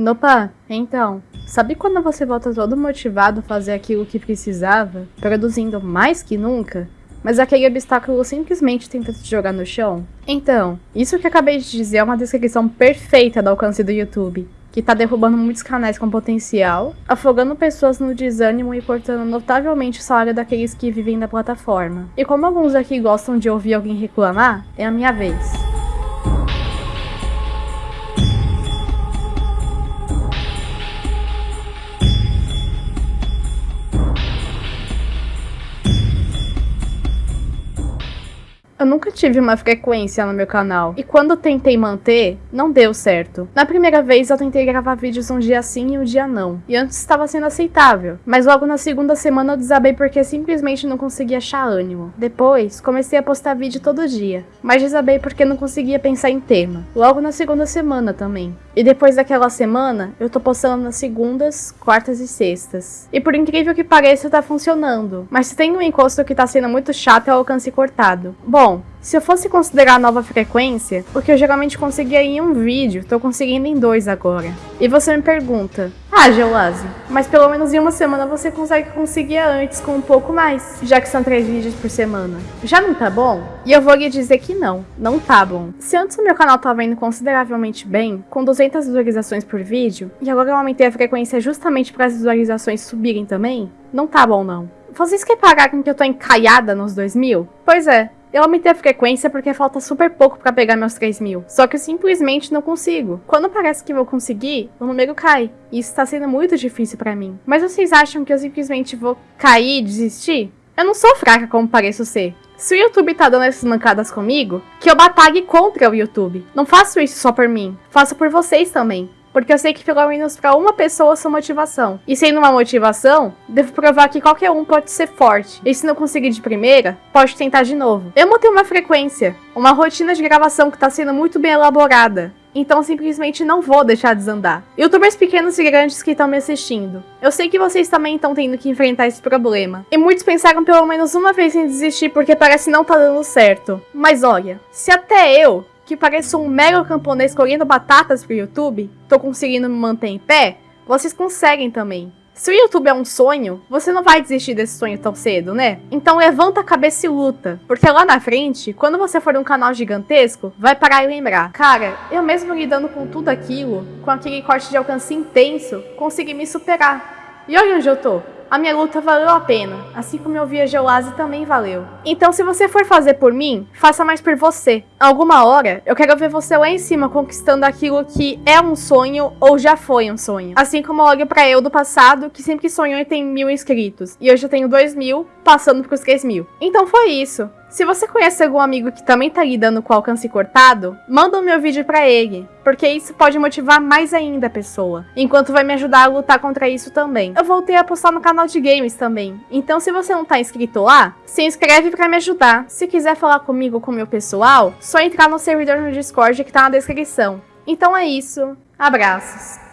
Nopa, então, sabe quando você volta todo motivado a fazer aquilo que precisava, produzindo mais que nunca? Mas aquele obstáculo simplesmente tenta te jogar no chão? Então, isso que acabei de dizer é uma descrição perfeita do alcance do YouTube, que tá derrubando muitos canais com potencial, afogando pessoas no desânimo e cortando notavelmente o salário daqueles que vivem da plataforma. E como alguns aqui gostam de ouvir alguém reclamar, é a minha vez. Eu nunca tive uma frequência no meu canal, e quando tentei manter, não deu certo. Na primeira vez eu tentei gravar vídeos um dia sim e um dia não, e antes estava sendo aceitável, mas logo na segunda semana eu desabei porque simplesmente não conseguia achar ânimo. Depois, comecei a postar vídeo todo dia, mas desabei porque não conseguia pensar em tema. Logo na segunda semana também. E depois daquela semana, eu tô postando nas segundas, quartas e sextas. E por incrível que pareça, tá funcionando. Mas se tem um encosto que tá sendo muito chato é o alcance cortado. Bom, se eu fosse considerar a nova frequência, o que eu geralmente conseguia em um vídeo, tô conseguindo em dois agora. E você me pergunta, ah, Geolase, mas pelo menos em uma semana você consegue conseguir antes com um pouco mais, já que são três vídeos por semana. Já não tá bom? E eu vou lhe dizer que não, não tá bom. Se antes o meu canal tava indo consideravelmente bem, com 200 visualizações por vídeo, e agora eu aumentei a frequência justamente para as visualizações subirem também, não tá bom não. Vocês querem pagar com que eu tô encalhada nos 2000? Pois é, eu aumentei a frequência porque falta super pouco para pegar meus 3 mil. Só que eu simplesmente não consigo. Quando parece que vou conseguir, o número cai. E isso tá sendo muito difícil para mim. Mas vocês acham que eu simplesmente vou cair e desistir? Eu não sou fraca como pareço ser. Se o YouTube tá dando essas mancadas comigo, que eu batalhe contra o YouTube. Não faço isso só por mim, faço por vocês também. Porque eu sei que pelo menos para uma pessoa sou motivação. E sendo uma motivação, devo provar que qualquer um pode ser forte. E se não conseguir de primeira, pode tentar de novo. Eu montei uma frequência, uma rotina de gravação que está sendo muito bem elaborada. Então simplesmente não vou deixar desandar. Youtubers pequenos e grandes que estão me assistindo. Eu sei que vocês também estão tendo que enfrentar esse problema. E muitos pensaram pelo menos uma vez em desistir porque parece não tá dando certo. Mas olha, se até eu, que pareço um mega camponês colhendo batatas pro YouTube, tô conseguindo me manter em pé, vocês conseguem também. Se o YouTube é um sonho, você não vai desistir desse sonho tão cedo, né? Então levanta a cabeça e luta, porque lá na frente, quando você for um canal gigantesco, vai parar e lembrar. Cara, eu mesmo lidando com tudo aquilo, com aquele corte de alcance intenso, consegui me superar. E olha onde eu tô a minha luta valeu a pena, assim como eu vi a Geolase também valeu. Então se você for fazer por mim, faça mais por você. Alguma hora, eu quero ver você lá em cima conquistando aquilo que é um sonho ou já foi um sonho. Assim como eu olho pra eu do passado, que sempre sonhou em ter mil inscritos, e hoje eu tenho dois mil, passando pros três mil. Então foi isso. Se você conhece algum amigo que também tá lidando com alcance cortado, manda o meu vídeo para ele, porque isso pode motivar mais ainda a pessoa, enquanto vai me ajudar a lutar contra isso também. Eu voltei a postar no canal de games também, então se você não tá inscrito lá, se inscreve para me ajudar. Se quiser falar comigo com meu pessoal, só entrar no servidor no Discord que tá na descrição. Então é isso, abraços!